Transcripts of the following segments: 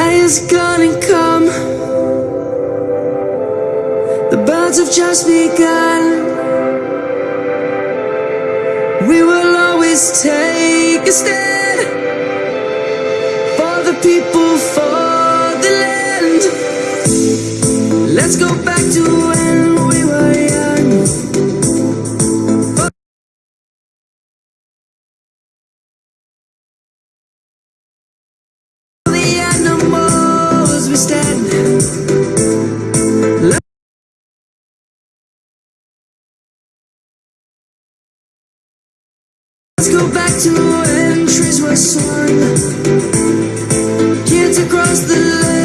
is gonna come. The birds have just begun. We will always take a stand for the people, for the land. Let's go back to when back to when trees were swung. Kids across the lane.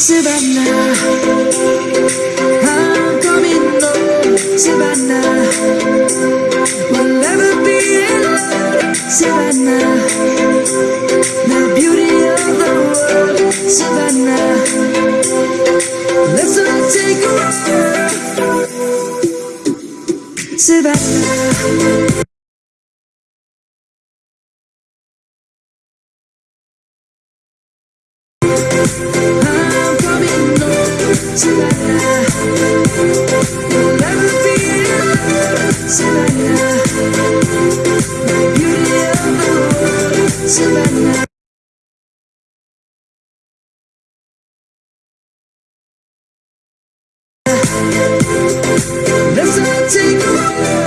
Savannah I'm coming home Savannah We'll never be alone Savannah The beauty of the world. Savannah I'm coming home, Savannah You'll never be alone, Savannah The beauty of the world, Savannah take